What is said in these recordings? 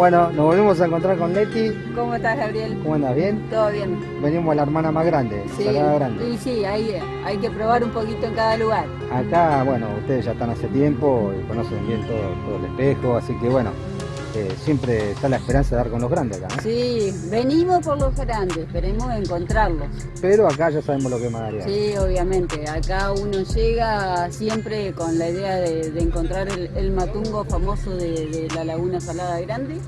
Bueno, nos volvemos a encontrar con Leti. ¿Cómo estás, Gabriel? ¿Cómo andas? ¿Bien? Todo bien. Venimos a la hermana más grande, Sí, Salada Grande. sí, sí, ahí hay que probar un poquito en cada lugar. Acá, bueno, ustedes ya están hace tiempo y conocen bien todo, todo el espejo, así que bueno, eh, siempre está la esperanza de dar con los grandes acá, ¿no? Sí, venimos por los grandes, esperemos encontrarlos. Pero acá ya sabemos lo que es Madariaga. Sí, obviamente, acá uno llega siempre con la idea de, de encontrar el, el matungo famoso de, de la Laguna Salada Grande.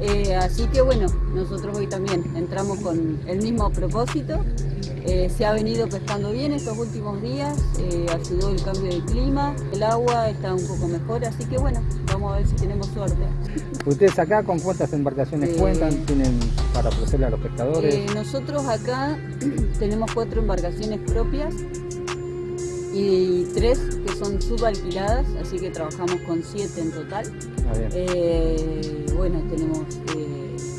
Eh, así que bueno, nosotros hoy también entramos con el mismo propósito. Eh, se ha venido pescando bien estos últimos días, eh, ayudó el cambio de clima, el agua está un poco mejor, así que bueno, vamos a ver si tenemos suerte. ¿Ustedes acá con cuántas embarcaciones Eh, cuentan? ¿Tienen para ofrecerle a los pescadores? Nosotros acá tenemos cuatro embarcaciones propias y tres que son subalquiladas, así que trabajamos con siete en total. Ah, bien. Bueno, tenemos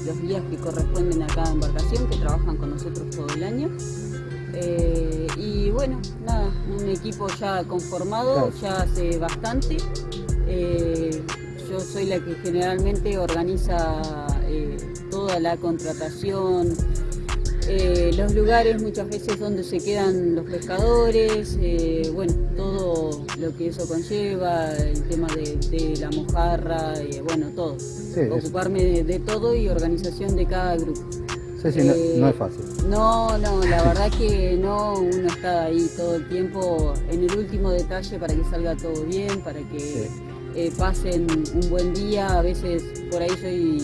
los guías que corresponden a cada embarcación que trabajan con nosotros todo el año. Eh, y bueno, nada, un equipo ya conformado, Claro. ya hace bastante. Eh, yo soy la que generalmente organiza eh, toda la contratación, eh, los lugares muchas veces donde se quedan los pescadores, eh, bueno, todo lo que eso conlleva, el tema de, de la mojarra, eh, bueno, todo. Sí, Ocuparme de, de todo y organización de cada grupo. sí, sí, no, eh, no es fácil. No, no, la verdad que no, uno está ahí todo el tiempo en el último detalle para que salga todo bien, para que Sí. pasen un buen día. A veces por ahí soy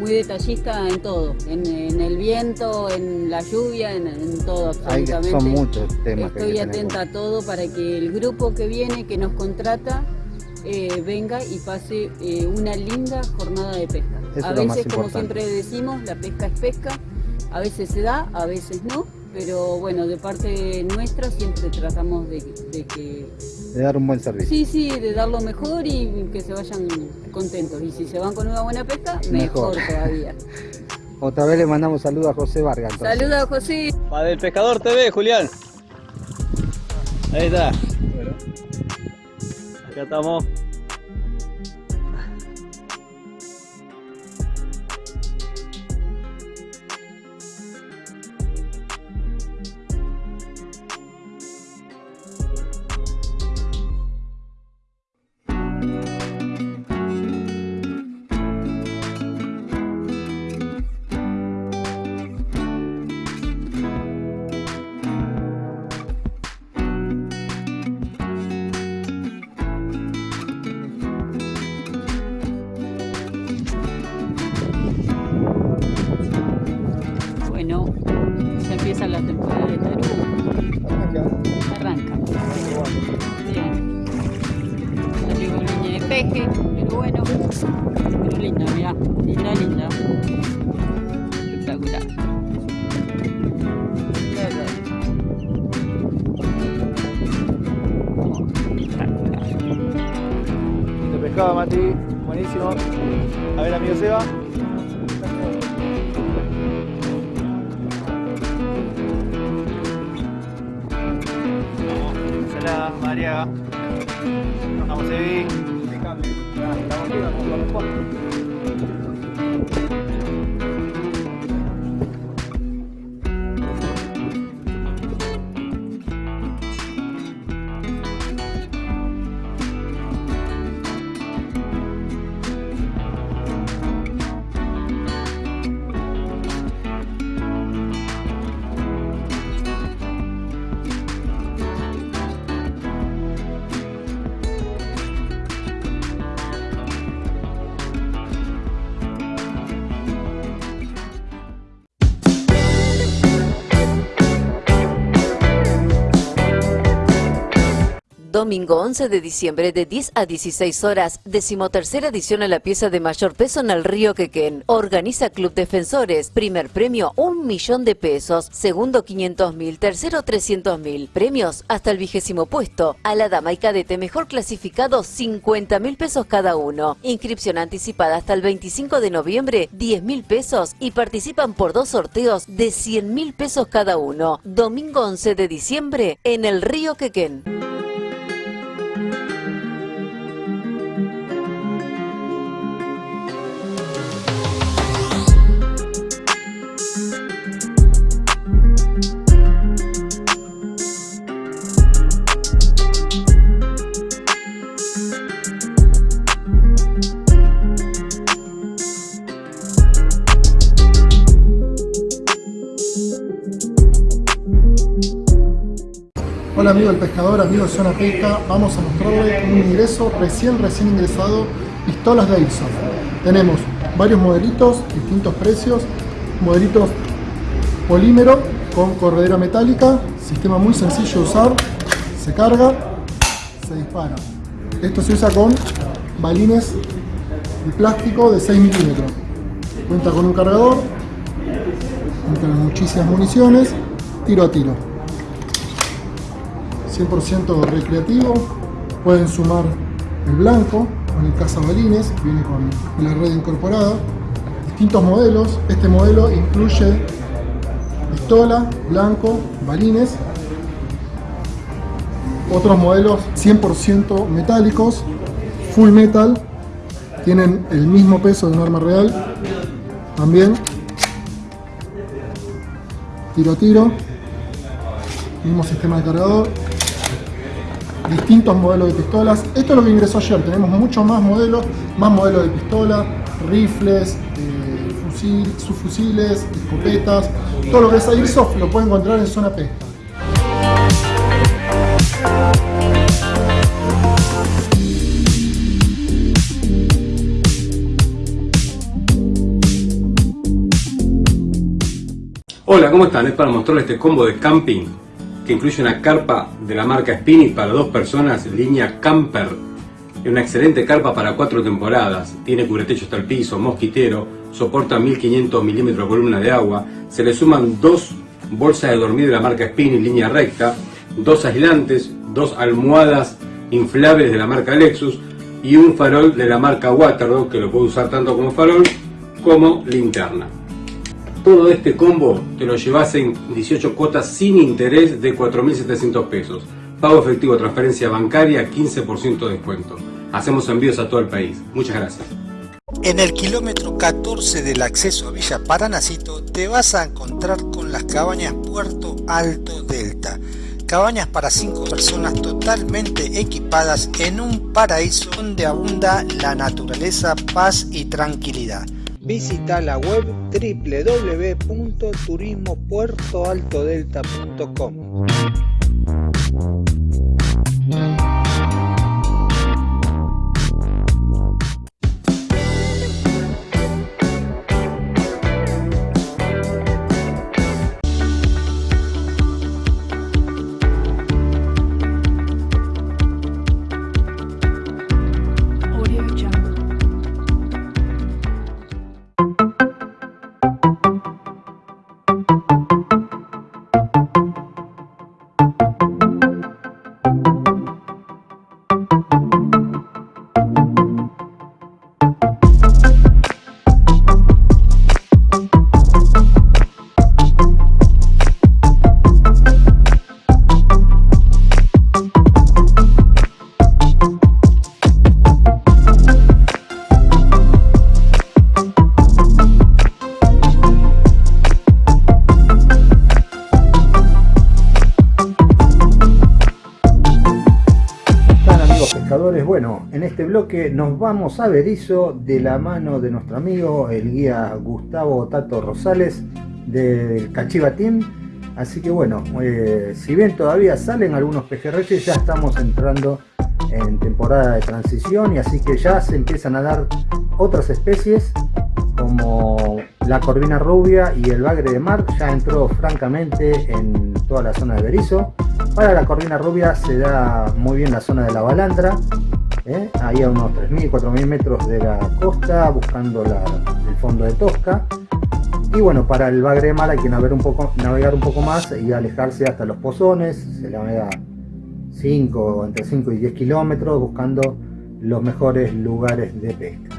muy detallista en todo, en, en el viento, en la lluvia, en, en todo Hay absolutamente. son muchos temas Estoy que atenta a todo para que el grupo que viene, que nos contrata, eh, venga y pase eh, una linda jornada de pesca. Eso a veces, como siempre decimos, la pesca es pesca, a veces se da, a veces no, pero bueno, de parte nuestra siempre tratamos de, de que, de dar un buen servicio. sí, sí, de dar lo mejor y que se vayan contentos. Y si se van con una buena pesca, Mejor. mejor, todavía. Otra vez le mandamos saludos a José Vargas. entonces. Saludos, José. Va del Pescador TV, Julián. Ahí está. Acá estamos. Domingo 11 de diciembre de 10 a 16 horas, decimotercera edición a la pieza de mayor peso en el río Quequén. Organiza Club Defensores. Primer premio, un millón de pesos. Segundo, 500 mil. Tercero, 300 mil. Premios hasta el vigésimo puesto. A la dama y cadete mejor clasificado, 50 mil pesos cada uno. Inscripción anticipada hasta el 25 de noviembre, 10 mil pesos. Y participan por dos sorteos de 100 mil pesos cada uno. Domingo 11 de diciembre en el río Quequén. Amigo del pescador, amigo de Zona Pesca, vamos a mostrarle un ingreso recién, recién ingresado, pistolas de Airsoft. Tenemos varios modelitos, distintos precios, modelitos polímero con corredera metálica, sistema muy sencillo de usar, se carga, se dispara. Esto se usa con balines de plástico de 6 milímetros. Cuenta con un cargador, con muchísimas municiones, tiro a tiro. 100% recreativo, pueden sumar el blanco con el cazabalines, viene con la red incorporada, distintos modelos, este modelo incluye pistola, blanco, balines, otros modelos 100% metálicos, full metal, tienen el mismo peso de un arma real, también tiro a tiro, mismo sistema de cargador, distintos modelos de pistolas. Esto es lo que ingresó ayer, tenemos muchos más modelos, más modelos de pistola, rifles, eh, fusil, subfusiles, escopetas, todo lo que es Airsoft lo pueden encontrar en Zona P. Hola, ¿cómo están? Es para mostrarles este combo de camping que incluye una carpa de la marca Spinny para dos personas, línea Camper. Una excelente carpa para cuatro temporadas. Tiene cubretecho hasta el piso, mosquitero, soporta 1500 milímetros de columna de agua. Se le suman dos bolsas de dormir de la marca Spinny, línea recta, dos aislantes, dos almohadas inflables de la marca Lexus y un farol de la marca Waterdog que lo puede usar tanto como farol como linterna. Todo este combo te lo llevas en 18 cuotas sin interés de 4.700 pesos. Pago efectivo, transferencia bancaria, 15% de descuento. Hacemos envíos a todo el país. Muchas gracias. En el kilómetro 14 del acceso a Villa Paranacito te vas a encontrar con las cabañas Puerto Alto Delta. Cabañas para 5 personas totalmente equipadas en un paraíso donde abunda la naturaleza, paz y tranquilidad. Visita la web www.turismopuertoaltodelta.com. nos vamos a Berizo de la mano de nuestro amigo, el guía Gustavo Tato Rosales del Cachiva Team. Así que bueno, eh, si bien todavía salen algunos pejerreyes, ya estamos entrando en temporada de transición y así que ya se empiezan a dar otras especies como la corvina rubia y el bagre de mar ya entró francamente en toda la zona de Berizo. Para la corvina rubia se da muy bien la zona de la balandra. Ahí a unos 3.000, 4.000 metros de la costa, buscando el fondo de Tosca. Y bueno, para el Bagre Mar hay que navegar un, poco, navegar un poco más y alejarse hasta los pozones, se navega 5, entre 5 y 10 kilómetros buscando los mejores lugares de pesca.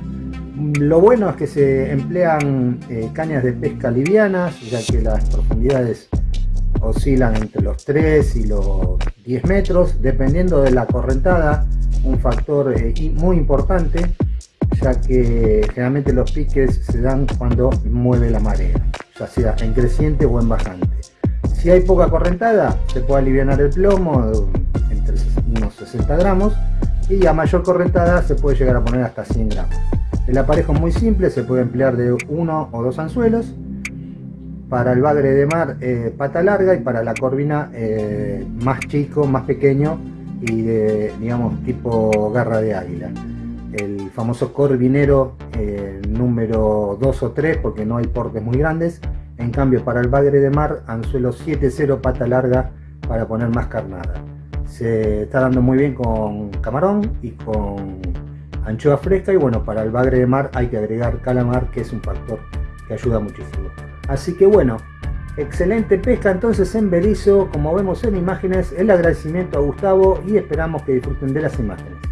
Lo bueno es que se emplean eh, cañas de pesca livianas, ya que las profundidades oscilan entre los 3 y los 10 metros, dependiendo de la correntada un factor eh, muy importante ya que generalmente los piques se dan cuando mueve la marea, ya sea en creciente o en bajante. Si hay poca correntada, se puede aliviar el plomo entre unos 60 gramos y a mayor correntada se puede llegar a poner hasta 100 gramos. El aparejo es muy simple, se puede emplear de uno o dos anzuelos para el bagre de mar eh, pata larga y para la corvina eh, más chico, más pequeño y de, digamos, tipo garra de águila. El famoso corvinero eh, número 2 o 3 porque no hay portes muy grandes. En cambio para el bagre de mar, anzuelo 7-0 pata larga para poner más carnada. Se está dando muy bien con camarón y con anchoa fresca y bueno, para el bagre de mar hay que agregar calamar que es un factor que ayuda muchísimo. Así que bueno, excelente pesca entonces en Berizo, como vemos en imágenes, el agradecimiento a Gustavo y esperamos que disfruten de las imágenes.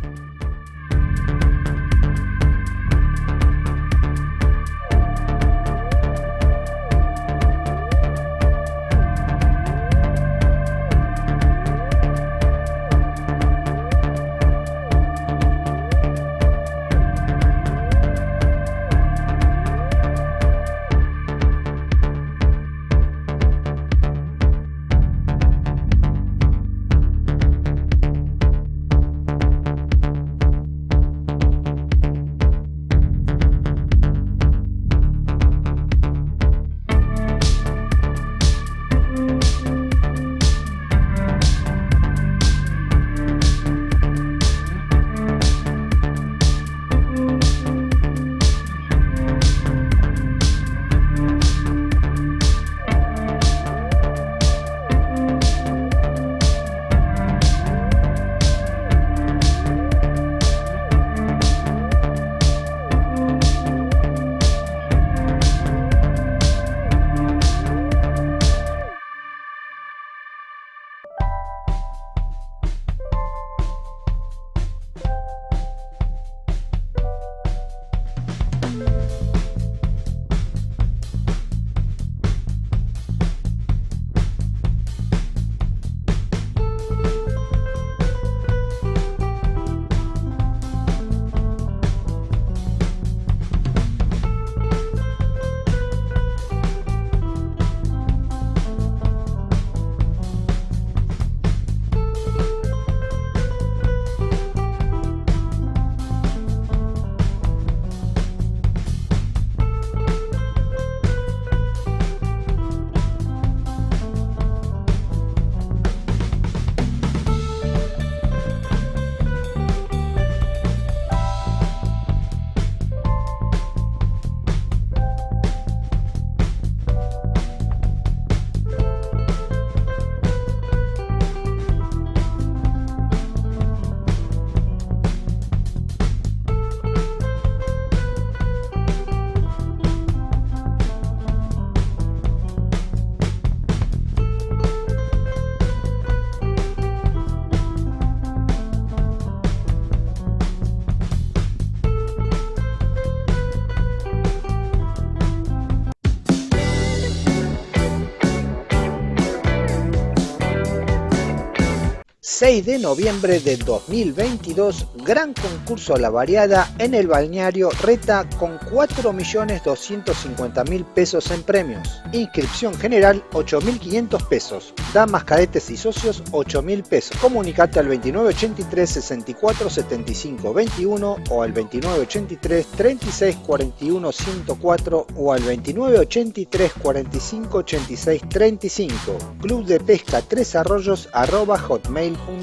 De noviembre de 2022, gran concurso a la variada en el balneario Reta con 4.250.000 pesos en premios. Inscripción general 8.500 pesos. Damas, cadetes y socios 8.000 pesos. Comunicate al 2983 64 75 21 o al 2983 36 41 104 o al 2983 45 86 35. Club de Pesca Tres Arroyos arroba hotmail.com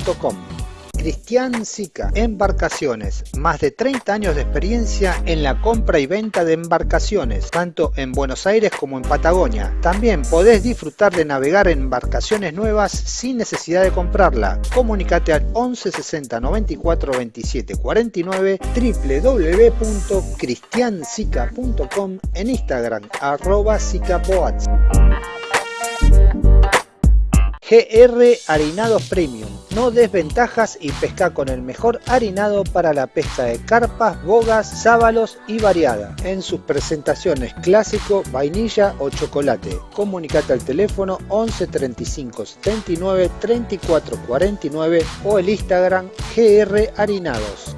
Cristian Sica, Embarcaciones, más de 30 años de experiencia en la compra y venta de embarcaciones, tanto en Buenos Aires como en Patagonia. También podés disfrutar de navegar en embarcaciones nuevas sin necesidad de comprarla. Comunicate al 11 60 94 27 49 www.cristiansica.com en Instagram arroba GR Harinados Premium. No desventajas y pesca con el mejor harinado para la pesca de carpas, bogas, sábalos y variada. En sus presentaciones clásico, vainilla o chocolate. Comunicate al teléfono 11 35 79 34 49 o el Instagram GR Harinados.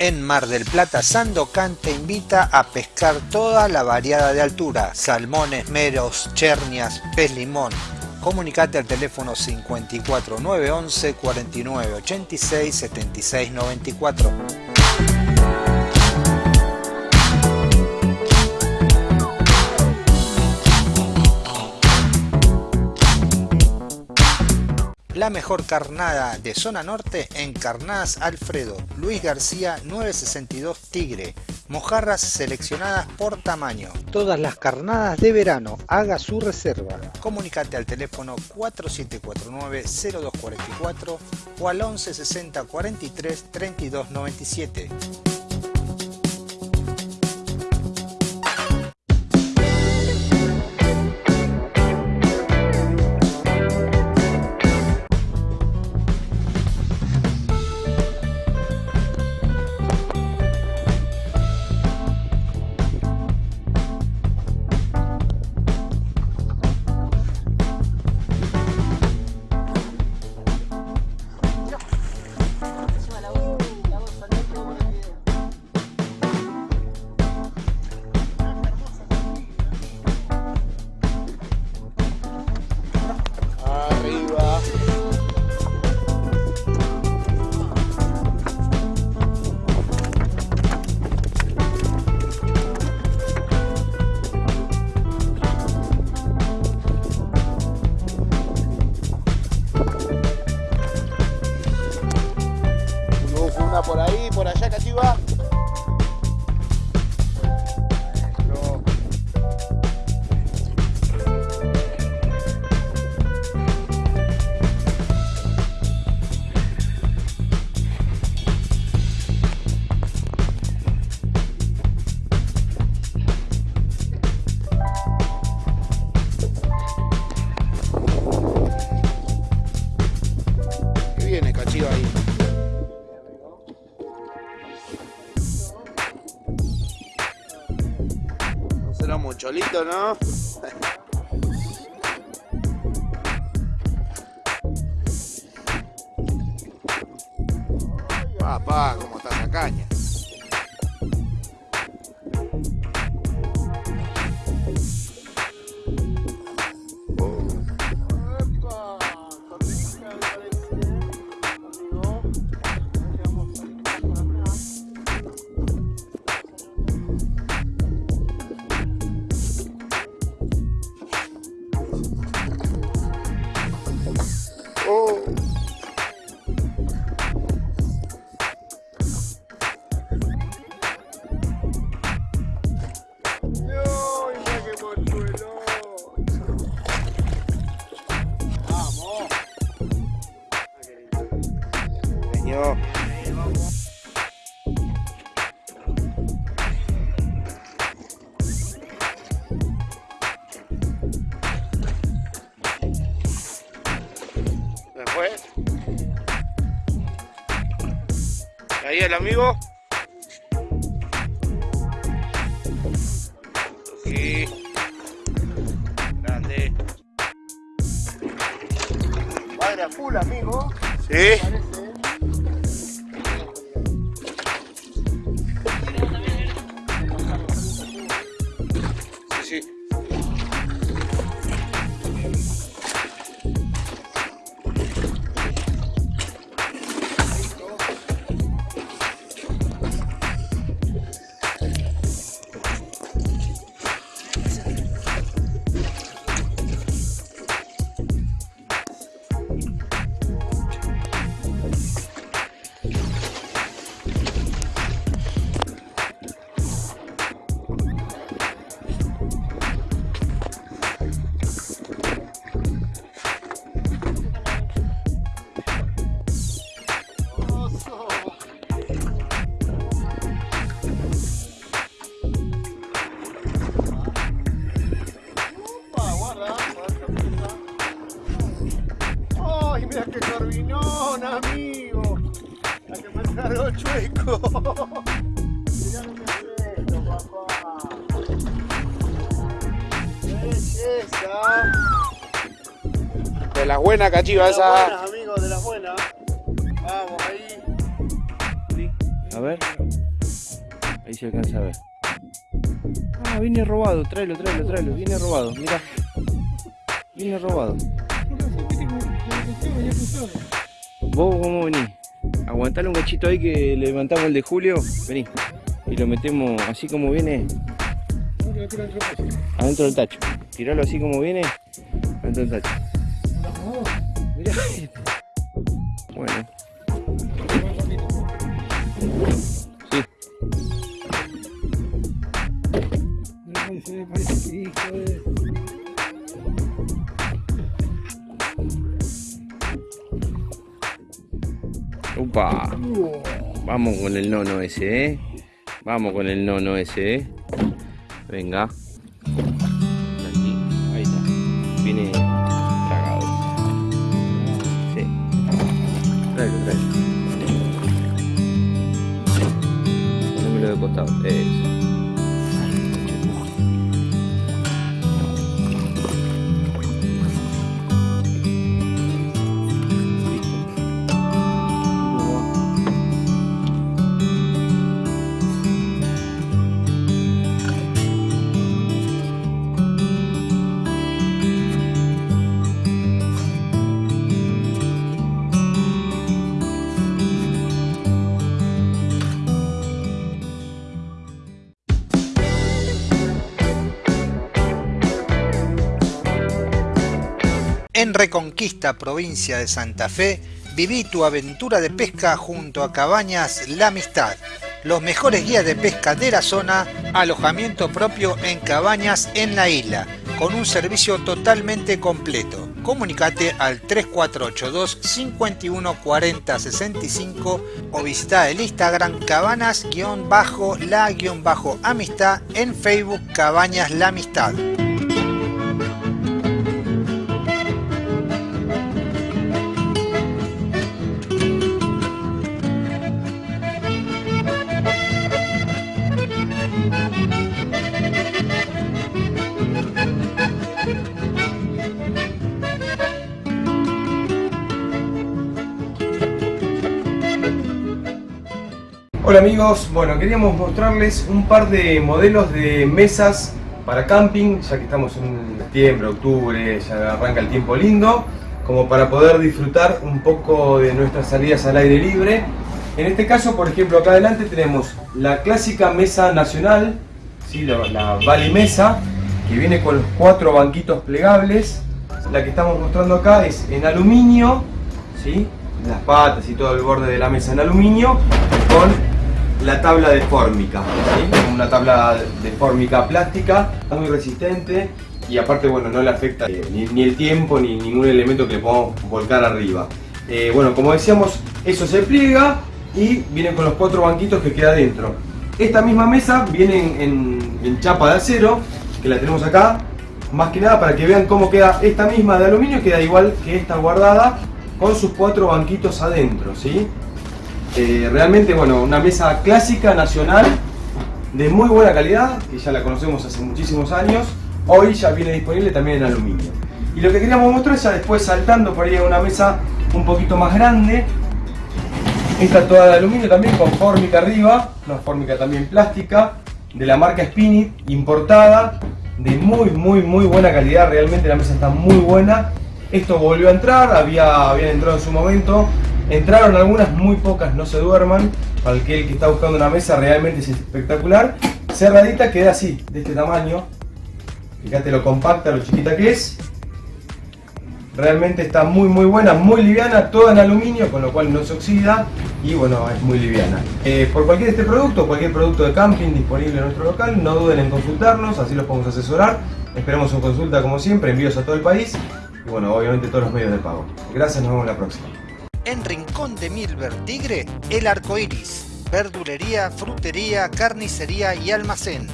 En Mar del Plata, Sandocan te invita a pescar toda la variada de altura, salmones, meros, chernias, pez limón. Comunicate al teléfono 54 911 49 86 76 94. La mejor carnada de zona norte en Carnadas Alfredo, Luis García 962 Tigre, mojarras seleccionadas por tamaño. Todas las carnadas de verano, haga su reserva. Comunicate al teléfono 4749-0244 o al 11 60 43 32 97. enough. ¿Se fue? Ahí el amigo. Sí. Grande. Padre a full, amigo. Sí. Buenas cachiva De las esa. buenas, amigos, de las buenas. Vamos, ahí. A ver. Ahí se alcanza a ver. Ah, viene robado. Tráelo, tráelo, tráelo. Viene robado. Mira. Viene robado. ¿Vos cómo venís? Aguantale un cachito ahí que levantamos el de Julio. Vení. Y lo metemos así como viene. Adentro del tacho. Tiralo así como viene. Adentro del tacho. Upa. Vamos con el nono ese, ¿eh? Vamos con el nono ese, ¿eh? Venga. Provincia de Santa Fe, viví tu aventura de pesca junto a Cabañas La Amistad. Los mejores guías de pesca de la zona, alojamiento propio en cabañas en la isla, con un servicio totalmente completo. Comunicate al 3482 51 40 65 o visita el Instagram cabanas-la-amistad en Facebook Cabañas La Amistad. Hola amigos, bueno queríamos mostrarles un par de modelos de mesas para camping, ya que estamos en septiembre, octubre, ya arranca el tiempo lindo, como para poder disfrutar un poco de nuestras salidas al aire libre. En este caso, por ejemplo, acá adelante tenemos la clásica mesa nacional, ¿sí? la, la Mesa, que viene con los cuatro banquitos plegables. La que estamos mostrando acá es en aluminio, ¿sí? las patas y todo el borde de la mesa en aluminio, con la tabla de fórmica, una tabla de fórmica plástica, muy resistente y aparte bueno no le afecta eh, ni, el tiempo ni ningún elemento que le podamos volcar arriba. Eh, bueno como decíamos eso se pliega y viene con los cuatro banquitos que queda dentro. Esta misma mesa viene en, chapa de acero que la tenemos acá más que nada para que vean cómo queda esta misma de aluminio queda igual que esta guardada con sus cuatro banquitos adentro ¿sí? Eh, realmente, bueno, una mesa clásica, nacional, de muy buena calidad, que ya la conocemos hace muchísimos años. Hoy ya viene disponible también en aluminio. Y lo que queríamos mostrar es ya después saltando por ahí a una mesa un poquito más grande. Esta toda de aluminio también con fórmica arriba, una fórmica también plástica, de la marca Spinit, importada, de muy muy muy buena calidad, realmente la mesa está muy buena. Esto volvió a entrar, había, habían entrado en su momento, Entraron algunas, muy pocas, no se duerman. Para aquel que está buscando una mesa realmente es espectacular. Cerradita queda así, de este tamaño. Fíjate lo compacta, lo chiquita que es. Realmente está muy muy buena, muy liviana, toda en aluminio, con lo cual no se oxida y bueno, es muy liviana. Eh, por cualquier este producto, cualquier producto de camping disponible en nuestro local, no duden en consultarnos, así los podemos asesorar. Esperamos su consulta como siempre, envíos a todo el país y bueno, obviamente todos los medios de pago. Gracias, nos vemos la próxima en Rincón de Milver Tigre, El Arco Iris, verdulería, frutería, carnicería y almacén,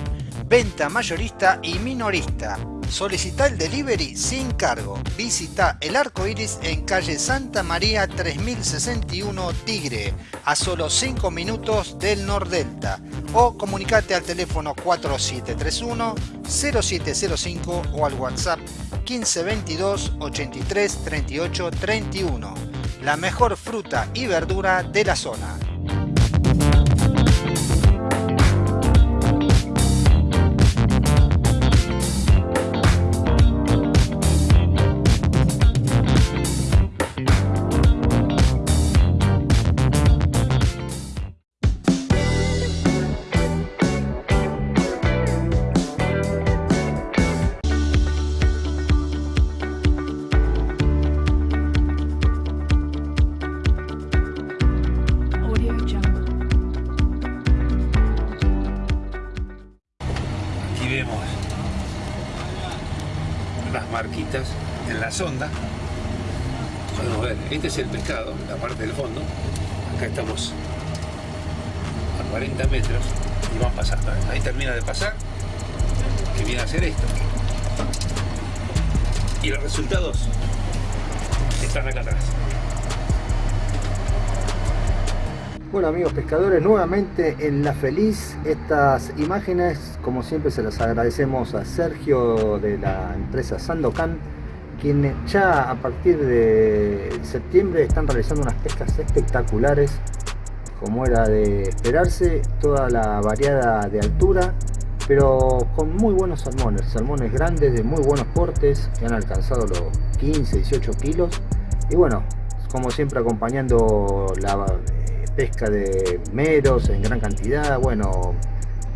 venta mayorista y minorista. Solicita el delivery sin cargo. Visita El Arco Iris en calle Santa María 3061 Tigre, a solo 5 minutos del Nordelta. O comunicate al teléfono 4731 0705 o al WhatsApp 1522 83 38 31 la mejor fruta y verdura de la zona. En la sonda. Podemos ver, este es el pescado, la parte del fondo. Acá estamos a 40 metros y vamos pasando. Ahí termina de pasar, que viene a hacer esto. Y los resultados están acá atrás. Bueno amigos pescadores, nuevamente en La Feliz, estas imágenes como siempre se las agradecemos a Sergio de la empresa Sandocan, quien ya a partir de septiembre están realizando unas pescas espectaculares, como era de esperarse, toda la variada de altura, pero con muy buenos salmones, salmones grandes de muy buenos portes, que han alcanzado los 15, 18 kilos, y bueno, como siempre acompañando la pesca de meros en gran cantidad, bueno,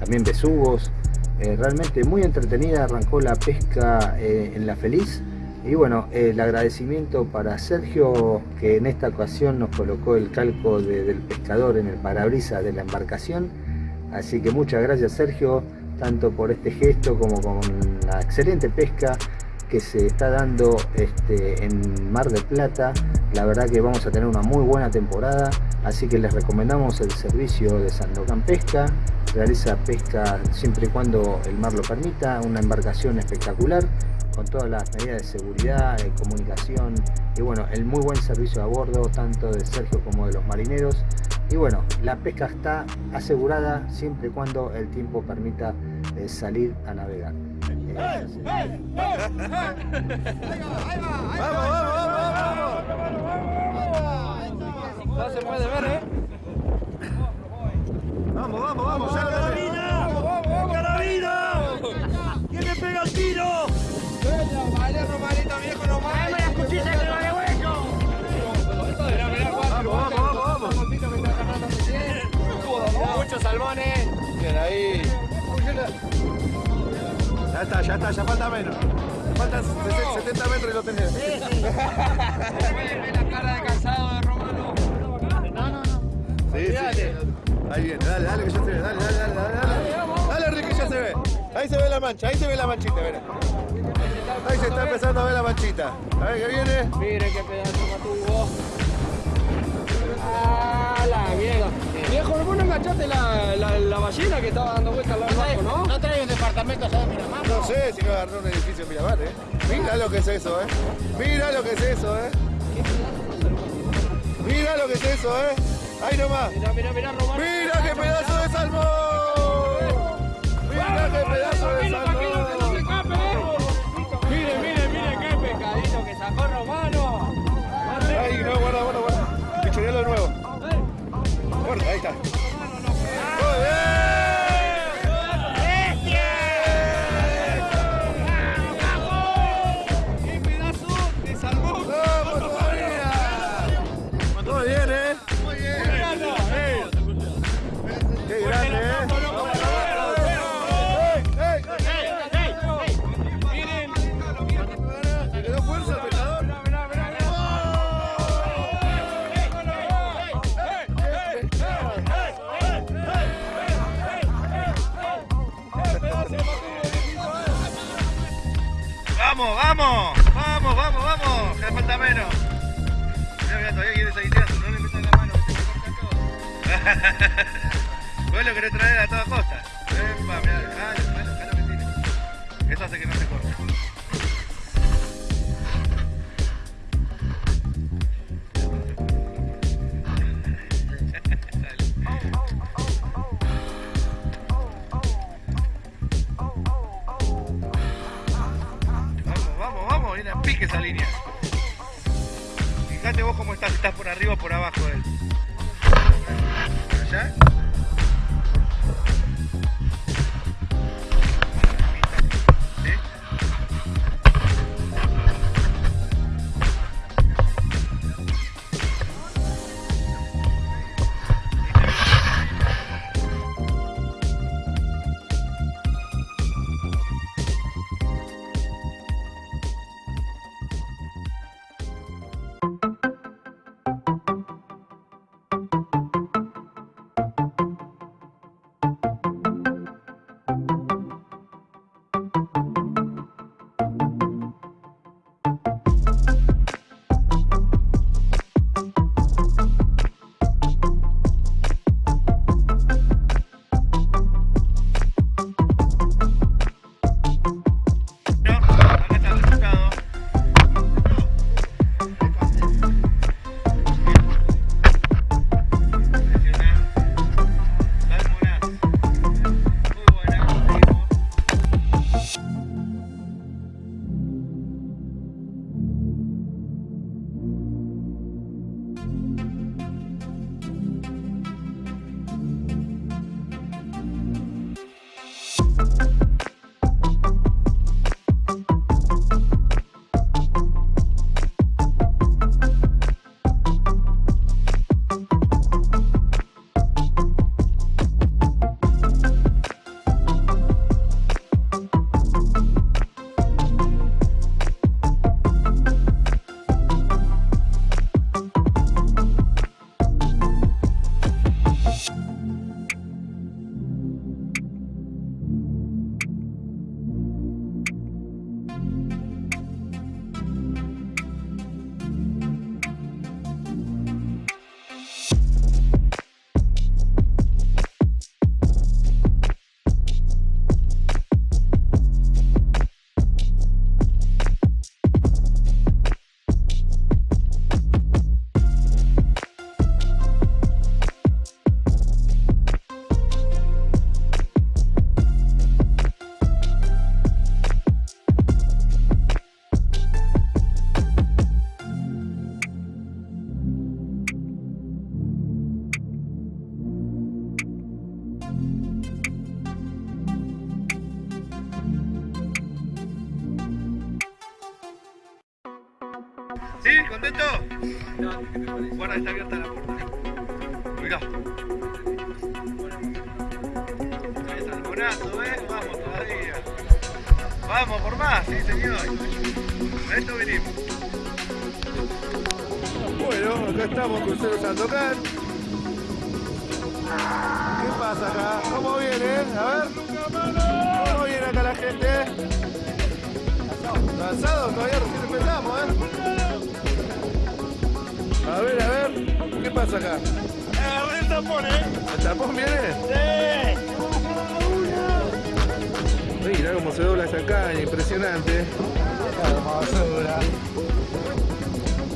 también besugos. Eh, realmente muy entretenida arrancó la pesca eh, en La Feliz. Y bueno, el agradecimiento para Sergio que en esta ocasión nos colocó el calco del pescador en el parabrisas de la embarcación. Así que muchas gracias Sergio, tanto por este gesto como con la excelente pesca que se está dando este, en Mar del Plata. La verdad que vamos a tener una muy buena temporada, así que les recomendamos el servicio de Sandocan Pesca. Realiza pesca siempre y cuando el mar lo permita, una embarcación espectacular con todas las medidas de seguridad, de comunicación y bueno, el muy buen servicio a bordo tanto de Sergio como de los marineros. Y bueno, la pesca está asegurada siempre y cuando el tiempo permita eh, salir a navegar. ¡Vamos, vamos, vamos! No se puede ver, ¿eh? Vamos, vamos, vamos, ya ¡Carabina! ¡Carabina! ¿Quién le pega el tiro? Vale, Romarito, viejo, no más. la cuchilla que lo de hueco! Vamos, vamos, vamos. Muchos salmones. Bien, ahí. Ya está, ya está, ya falta menos. Faltan 70 metros y lo tenés. la cara de cansado de Sí. Ahí viene, dale, dale que ya se ve, dale, dale, dale, dale. Dale, dale Ricky, ya se ve. Ahí se ve la mancha, ahí se ve la manchita, mira. Ahí se está empezando a ver la manchita. A ver qué viene. Miren qué pedazo matuvo. ¡Ah, la mierda! Viejo, ¿vos no enganchaste la, la, la ballena que estaba dando vueltas al lado del barco, no? ¿No trae un departamento allá de Miramar? No sé si me agarró un edificio en Miramar, ¿eh? Mira lo que es eso, ¿eh? Mira lo que es eso, ¿eh? Mira lo que es eso, ¿eh? Ahí nomás. Mira, mira, mira, Román. Mira qué pedazo de salmón. Mira qué pedazo de salmón. Mire, mire, mire qué pescadito que sacó Romano. Ahí, no, guarda, guarda, guarda. Pichonealo de nuevo. Guarda, ahí está. ¡Muy ¡Qué Vos lo querés traer a ¿Contento? Guarda, está abierta la puerta. Mirá. Ahí salmonazo, ¿eh? Vamos todavía. Vamos por más, sí señor. A esto venimos. Bueno, acá estamos con Cero Sandokan. ¿Qué pasa acá? ¿Cómo viene? A ver. ¿Cómo viene acá la gente? ¿Cansado? Todavía recién empezamos, ¿eh? A ver, a ver. ¿Qué pasa acá? el tapón, ¿eh? ¿El tapón viene? Sí. Mira cómo se dobla esa caña, impresionante.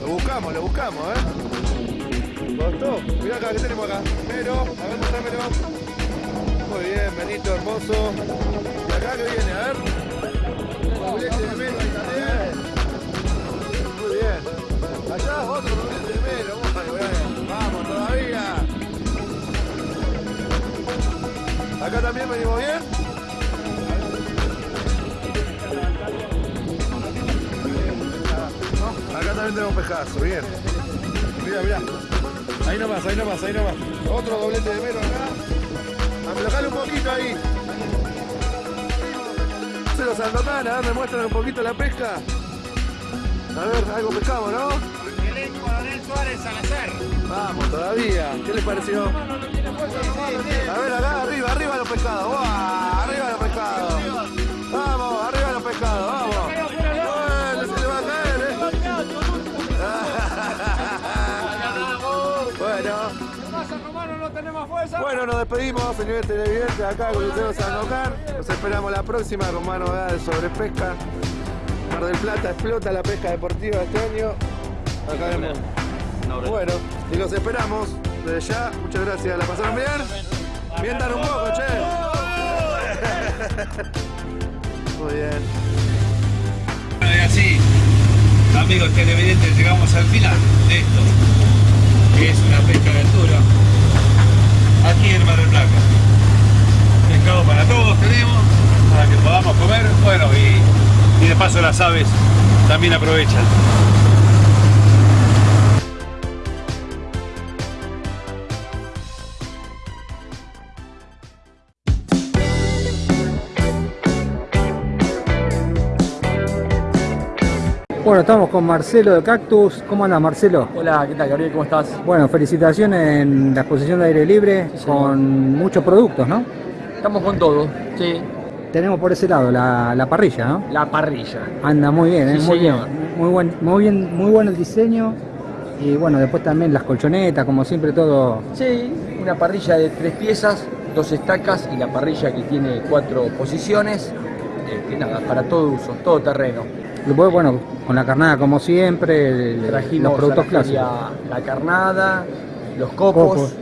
Lo buscamos, lo buscamos, ¿eh? ¿Costó? Mira acá, ¿qué tenemos acá? Pero, a ver, mostrámelo. Muy bien, Benito, hermoso. ¿Y acá qué viene? A ver. También. Muy bien. Allá otro Acá también venimos bien. Acá también tenemos pescazo, bien. Mira, mira. Ahí nomás, ahí nomás, ahí nomás. Otro doblete de mero acá. Aflojale un poquito ahí. Se los Sandokan, a ver, me muestran un poquito la pesca. A ver, algo pescamos, ¿no? Excelente Coronel Suárez Salazar. Vamos, todavía. ¿Qué les pareció? A ver, acá, arriba, arriba los pescados. ¡Buah! Arriba los pescados. Vamos, arriba los pescados, vamos. Bueno, se le va a caer, ¿eh? Bueno. Bueno, nos despedimos, señores televidentes, acá con Lucero Sandokan. Nos esperamos la próxima con más novedades sobre pesca. Mar del Plata explota la pesca deportiva este año. Acá vemos. Bueno, y los esperamos desde ya. Muchas gracias. ¿La pasaron bien? Mientan un poco, che. Muy bien. Bueno, y así, amigos televidentes, llegamos al final de esto, que es una pesca aventura, aquí en Mar del Plata. Pescado para todos tenemos, para que podamos comer, bueno, y, y de paso las aves también aprovechan. Bueno, estamos con Marcelo de Cactus. ¿Cómo anda Marcelo? Hola, ¿qué tal Gabriel? ¿Cómo estás? Bueno, felicitaciones en la exposición de aire libre con muchos productos, ¿no? Estamos con todo, sí. Tenemos por ese lado la, la parrilla, ¿no? La parrilla. Anda muy bien, ¿eh? Sí, muy señor. bien. Muy buen, muy bien, muy bueno el diseño. Y bueno, después también las colchonetas, como siempre todo. Sí, una parrilla de tres piezas, dos estacas y la parrilla que tiene cuatro posiciones. eh, que nada, para todo uso, todo terreno. Después, bueno, con la carnada como siempre, el- Trajimos los productos clásicos. La carnada, los copos, Copos.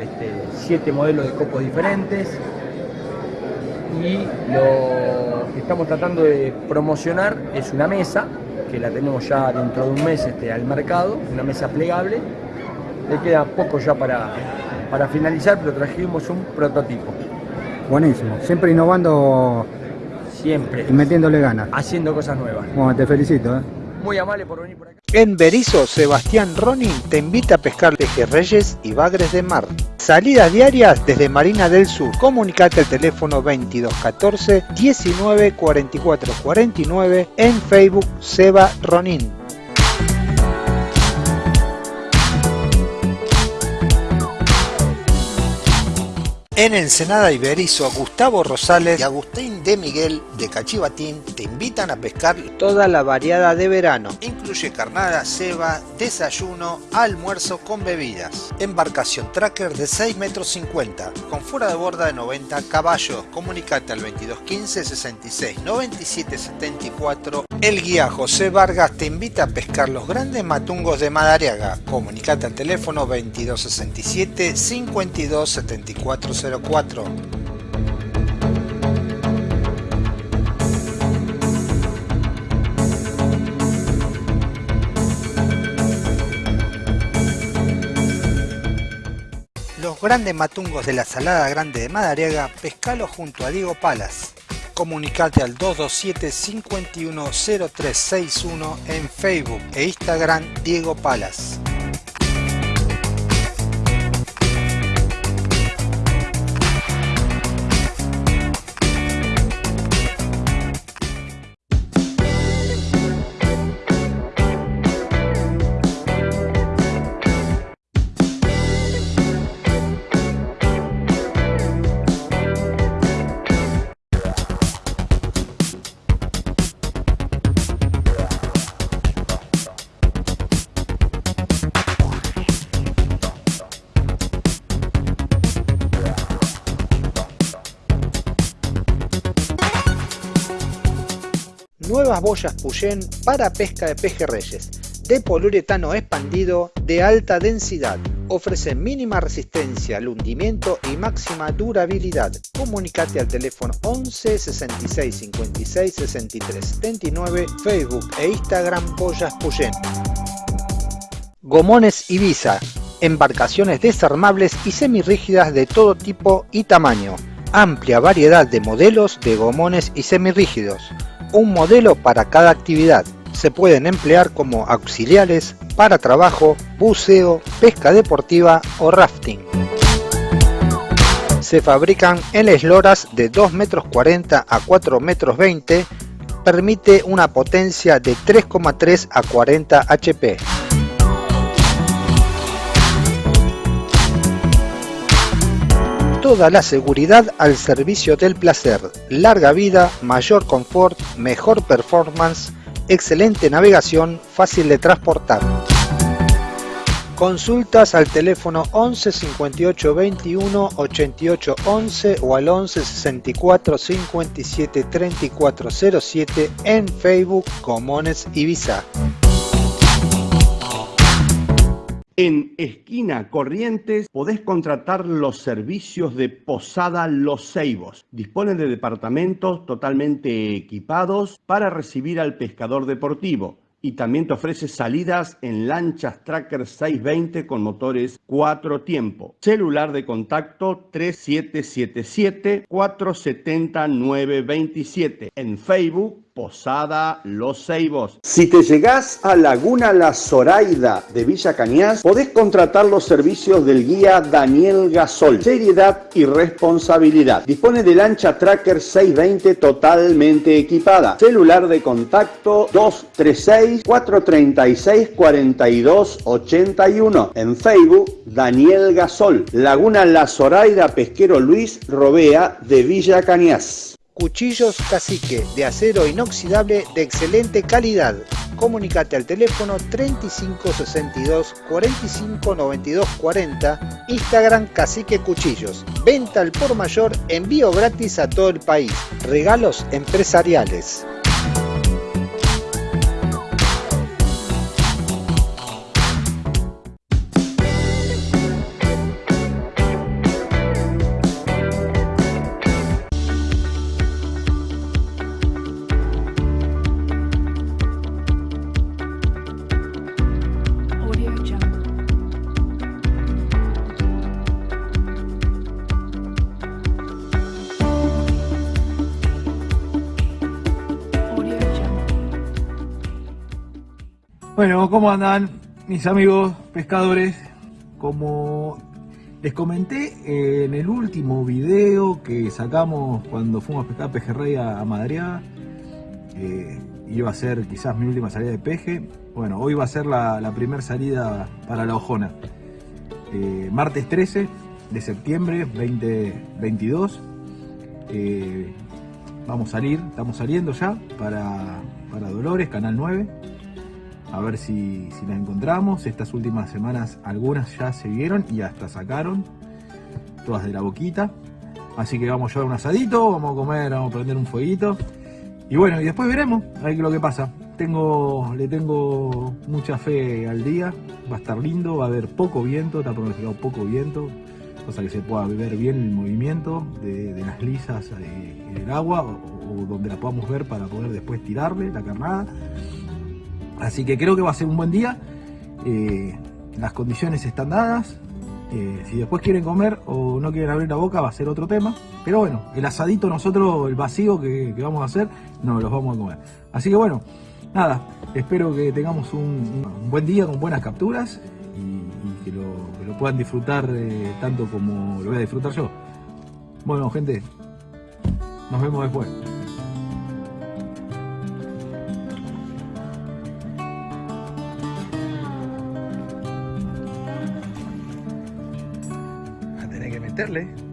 este, siete modelos de copos diferentes. Y lo que estamos tratando de promocionar es una mesa, que la tenemos ya dentro de un mes este, al mercado, una mesa plegable. Le queda poco ya para, para finalizar, pero trajimos un prototipo. Buenísimo. Siempre innovando Siempre. y metiéndole ganas. Haciendo cosas nuevas. Bueno, te felicito. ¿eh? Muy amable por venir por acá. En Berizo, Sebastián Ronin te invita a pescar pejerreyes y bagres de mar. Salidas diarias desde Marina del Sur. Comunicate al teléfono 2214 19 44 49 en Facebook Seba Ronin. En Ensenada Iberizo, Gustavo Rosales y Agustín de Miguel de Cachivatín te invitan a pescar toda la variada de verano. Incluye carnada, ceba, desayuno, almuerzo con bebidas. Embarcación tracker de 6 metros 50, con fuera de borda de 90 caballos. Comunicate al 2215 66 97 74. El guía José Vargas te invita a pescar los grandes matungos de Madariaga. Comunicate al teléfono 2267 52 74 04. Los grandes matungos de la Salada Grande de Madariaga, pescalo junto a Diego Palas. Comunicate al 227-510361 en Facebook e Instagram Diego Palas. Nuevas boyas Puyén para pesca de pejerreyes, de poliuretano expandido de alta densidad. Ofrecen mínima resistencia al hundimiento y máxima durabilidad. Comunicate al teléfono 11 66 56 63 79, Facebook e Instagram Boyas Puyén. Gomones Ibiza, embarcaciones desarmables y semirrígidas de todo tipo y tamaño. Amplia variedad de modelos de gomones y semirrígidos un modelo para cada actividad. Se pueden emplear como auxiliares para trabajo, buceo, pesca deportiva o rafting. Se fabrican en esloras de 2 metros 40 a 4 metros 20, permite una potencia de 3,3 a 40 HP. Toda la seguridad al servicio del placer, larga vida, mayor confort, mejor performance, excelente navegación, fácil de transportar. Consultas al teléfono 11 58 21 88 11 o al 11 64 57 34 07 en Facebook Comones Ibiza. En Esquina Corrientes podés contratar los servicios de Posada Los Ceibos. Disponen de departamentos totalmente equipados para recibir al pescador deportivo y también te ofrece salidas en lanchas Tracker 620 con motores 4 tiempo. Celular de contacto 3777 470 927. En Facebook Posada Los Ceibos. Si te llegás a Laguna La Zoraida de Villa Cañas, podés contratar los servicios del guía Daniel Gasol. Seriedad y responsabilidad. Dispone de lancha Tracker 620 totalmente equipada. Celular de contacto 236 436 4281. En Facebook Daniel Gasol. Laguna La Zoraida Pesquero Luis Robea de Villa Cañas. Cuchillos Cacique de acero inoxidable de excelente calidad. Comunicate al teléfono 3562 45 92 40, Instagram Cacique Cuchillos. Venta al por mayor, envío gratis a todo el país. Regalos empresariales. Bueno, ¿cómo andan mis amigos pescadores? Como les comenté en el último video que sacamos cuando fuimos a pescar pejerrey a, Madriaga, eh, iba a ser quizás mi última salida de peje. Bueno, hoy va a ser la, primera salida para la Ojona. Eh, martes 13 de septiembre 2022. Eh, vamos a salir, estamos saliendo ya para, para Dolores, Canal 9 a ver si, si la encontramos. Estas últimas semanas algunas ya se vieron y hasta sacaron, todas de la boquita. Así que vamos a llevar un asadito, vamos a comer, vamos a prender un fueguito. Y bueno, y después veremos a ver lo que pasa. Tengo, le tengo mucha fe al día, va a estar lindo, va a haber poco viento, está pronosticado poco viento, cosa que se pueda ver bien el movimiento de, las lisas en el agua o, o donde la podamos ver para poder después tirarle la carnada. Así que creo que va a ser un buen día. Eh, las condiciones están dadas. Eh, si después quieren comer o no quieren abrir la boca va a ser otro tema. Pero bueno, el asadito nosotros, el vacío que, vamos a hacer, no los vamos a comer. Así que bueno, nada, espero que tengamos un, buen día con buenas capturas y, que, lo, puedan disfrutar eh, tanto como lo voy a disfrutar yo. Bueno gente, nos vemos después. Que meterle.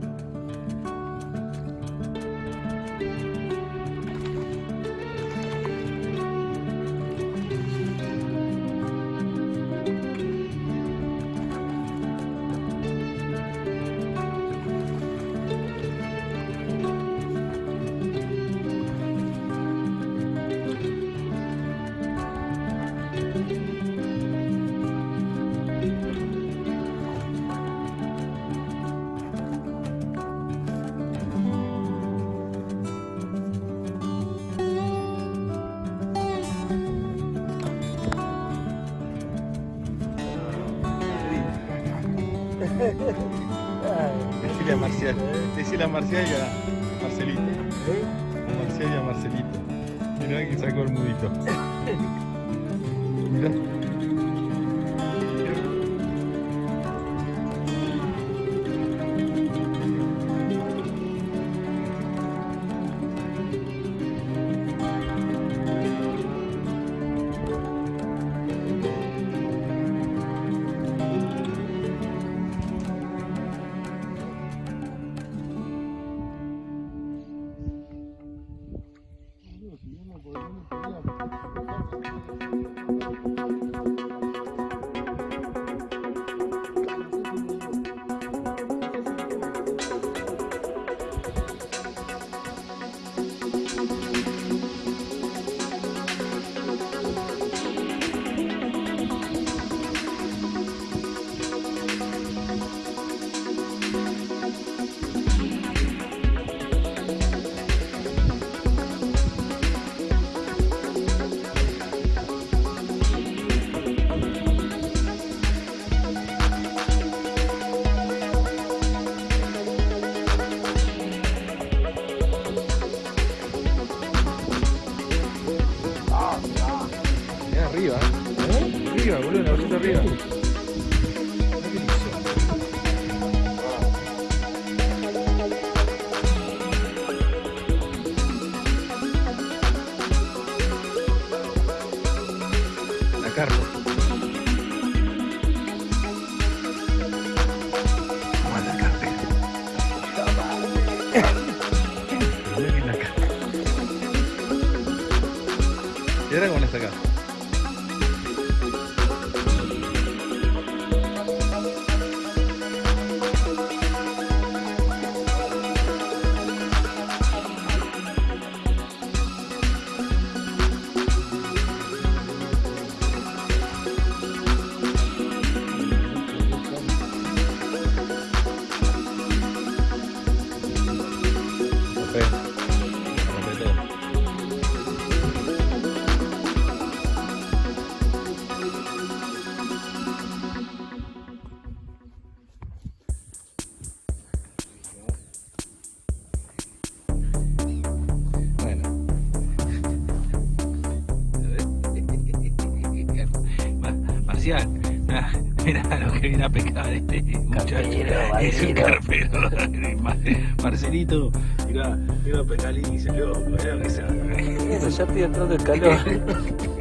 Marcelito, mira, mira a y se lo. Mira que se. Ya estoy entrando el calor.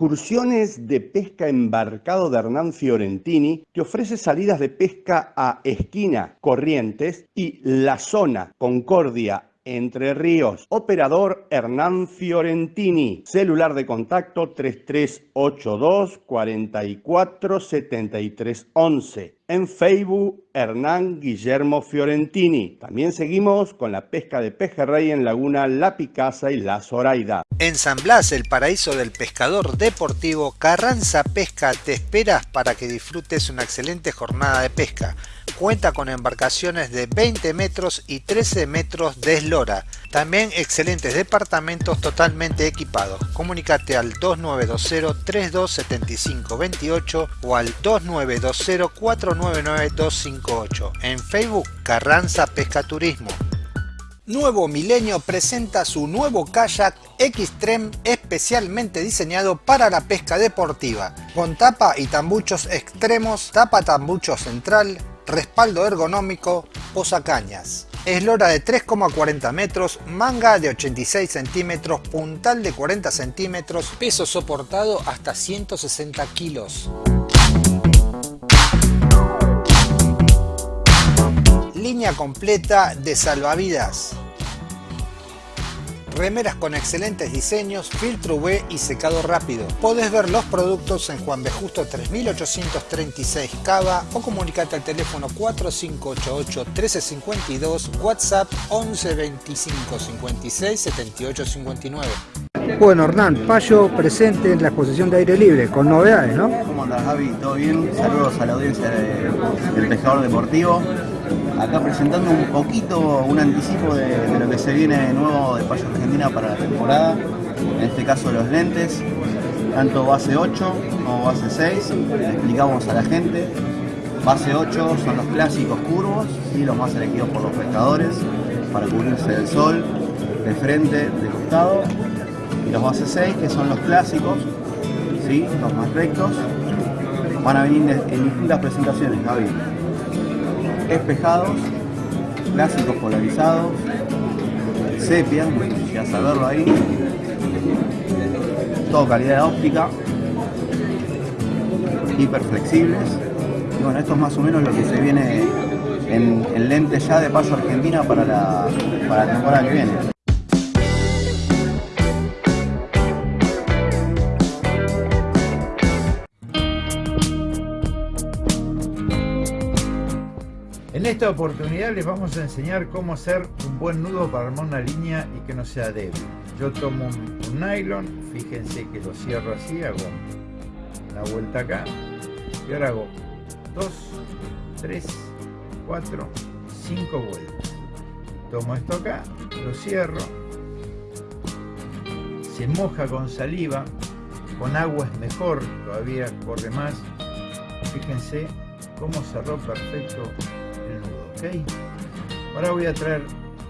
Excursiones de pesca embarcado de Hernán Fiorentini te ofrece salidas de pesca a Esquina, Corrientes y La Zona, Concordia, entre Ríos. Operador Hernán Fiorentini. Celular de contacto 3382 44 73 11. En Facebook, Hernán Guillermo Fiorentini. También seguimos con la pesca de pejerrey en Laguna La Picasa y La Zoraida. En San Blas, el paraíso del pescador deportivo, Carranza Pesca te espera para que disfrutes una excelente jornada de pesca. Cuenta con embarcaciones de 20 metros y 13 metros de eslora. También excelentes departamentos totalmente equipados. Comunícate al 2920 3275 28 o al 2920 499 258. En Facebook Carranza Pesca Turismo. Nuevo Milenio presenta su nuevo kayak Xtreme especialmente diseñado para la pesca deportiva, con tapa y tambuchos extremos, tapa tambucho central, respaldo ergonómico, posacañas. Eslora de 3,40 metros, manga de 86 centímetros, puntal de 40 centímetros, peso soportado hasta 160 kilos. Línea completa de salvavidas. Remeras con excelentes diseños, filtro UV y secado rápido. Podés ver los productos en Juan B. Justo 3836 Cava o comunicate al teléfono 4588 1352, WhatsApp 11 25 56 78 59. Bueno, Hernán, Payo presente en la exposición de aire libre, con novedades, ¿no? ¿Cómo andas, Javi? ¿Todo bien? Saludos a la audiencia de- del Pescador Deportivo. Acá presentando un poquito, un anticipo de, de lo que se viene nuevo de Payo Argentina para la temporada. En este caso los lentes, tanto base 8 como base 6. Le explicamos a la gente. Base 8 son los clásicos curvos y los más elegidos por los pescadores para cubrirse del sol, de frente, de costado. Y los base 6 que son los clásicos, ¿sí? los más rectos. Van a venir en distintas presentaciones, Gaby. Espejados, clásicos polarizados, sepia, ya saberlo ahí. Todo calidad óptica, hiper flexibles. Y bueno, esto es más o menos lo que se viene en, en lentes ya de paso Argentina para la temporada que viene. Esta oportunidad les vamos a enseñar cómo hacer un buen nudo para armar una línea y que no sea débil. Yo tomo un, nylon, fíjense que lo cierro así, hago una vuelta acá y ahora hago 2, 3, 4, 5 vueltas. Tomo esto acá, lo cierro, se moja con saliva, con agua es mejor, todavía corre más. Fíjense cómo cerró perfecto ¿ok? Ahora voy a traer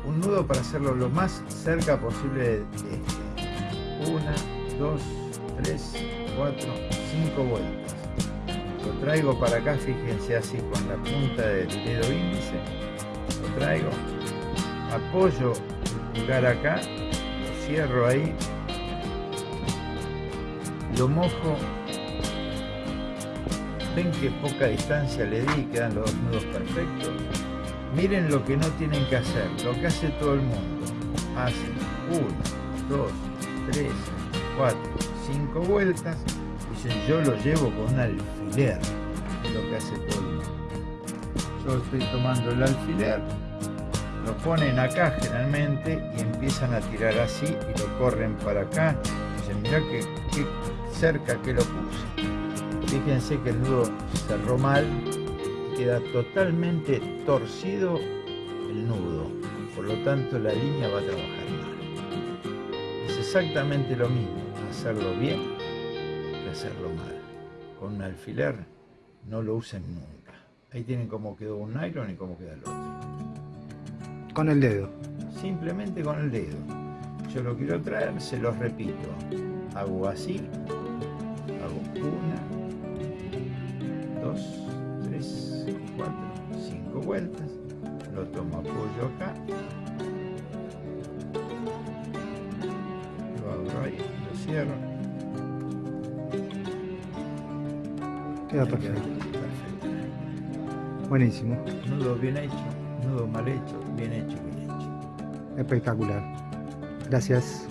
un nudo para hacerlo lo más cerca posible de este. Una, dos, tres, cuatro, cinco vueltas. Lo traigo para acá, fíjense así con la punta del dedo índice. Lo traigo, apoyo el pulgar acá, lo cierro ahí, lo mojo ven que poca distancia le di, quedan los dos nudos perfectos. Miren lo que no tienen que hacer, lo que hace todo el mundo. Hacen 1, 2, 3, 4, 5 vueltas. Dicen yo lo llevo con un alfiler, lo que hace todo el mundo. Yo estoy tomando el alfiler, lo ponen acá generalmente y empiezan a tirar así y lo corren para acá. Dicen, mirá que, que cerca que lo puse. Fíjense que el nudo cerró mal, queda totalmente torcido el nudo, por lo tanto la línea va a trabajar mal. Es exactamente lo mismo, hacerlo bien que hacerlo mal. Con un alfiler no lo usen nunca. Ahí tienen cómo quedó un nylon y cómo queda el otro. Con el dedo. Simplemente con el dedo. Yo lo quiero traer, se los repito. Hago así, vueltas, lo tomo apoyo acá, lo abro ahí, lo cierro. Queda perfecto. perfecto. Buenísimo. Nudo bien hecho, nudo mal hecho, bien hecho, bien hecho. Espectacular. Gracias.